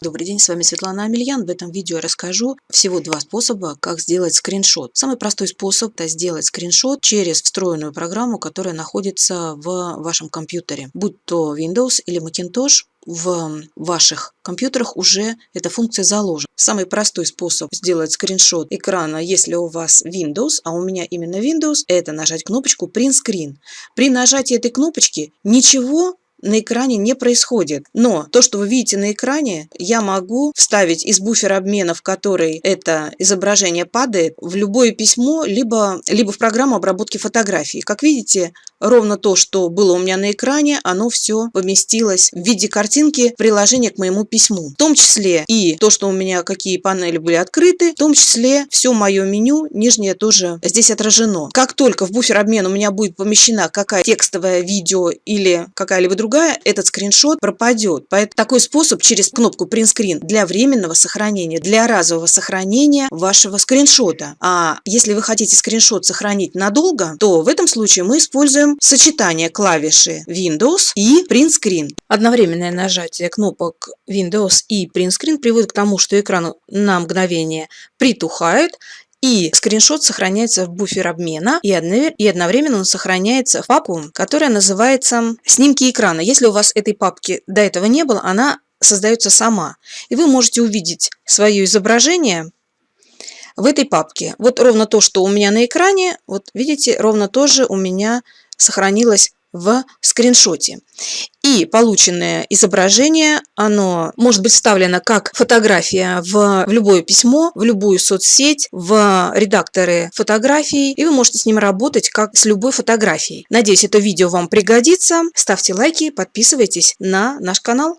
Добрый день, с вами Светлана Амельян. В этом видео я расскажу всего два способа, как сделать скриншот. Самый простой способ – это сделать скриншот через встроенную программу, которая находится в вашем компьютере. Будь то Windows или Macintosh, в ваших компьютерах уже эта функция заложена. Самый простой способ сделать скриншот экрана, если у вас Windows, а у меня именно Windows, это нажать кнопочку Print Screen. При нажатии этой кнопочки ничего на экране не происходит. Но то, что вы видите на экране, я могу вставить из буфера обмена, в который это изображение падает, в любое письмо, либо, либо в программу обработки фотографий. Как видите, ровно то, что было у меня на экране, оно все поместилось в виде картинки приложения к моему письму. В том числе и то, что у меня какие панели были открыты, в том числе все мое меню нижнее тоже здесь отражено. Как только в буфер обмена у меня будет помещена какая текстовое видео или какая-либо другая другая, этот скриншот пропадет. Поэтому такой способ через кнопку Print Screen для временного сохранения, для разового сохранения вашего скриншота. А если вы хотите скриншот сохранить надолго, то в этом случае мы используем сочетание клавиши Windows и Print Screen. Одновременное нажатие кнопок Windows и Print Screen приводит к тому, что экран на мгновение притухает, и скриншот сохраняется в буфер обмена, и одновременно он сохраняется в папку, которая называется «Снимки экрана». Если у вас этой папки до этого не было, она создается сама. И вы можете увидеть свое изображение в этой папке. Вот ровно то, что у меня на экране, вот видите, ровно то же у меня сохранилось в скриншоте. И полученное изображение, оно может быть вставлено как фотография в, в любое письмо, в любую соцсеть, в редакторы фотографий, и вы можете с ним работать как с любой фотографией. Надеюсь, это видео вам пригодится. Ставьте лайки, подписывайтесь на наш канал.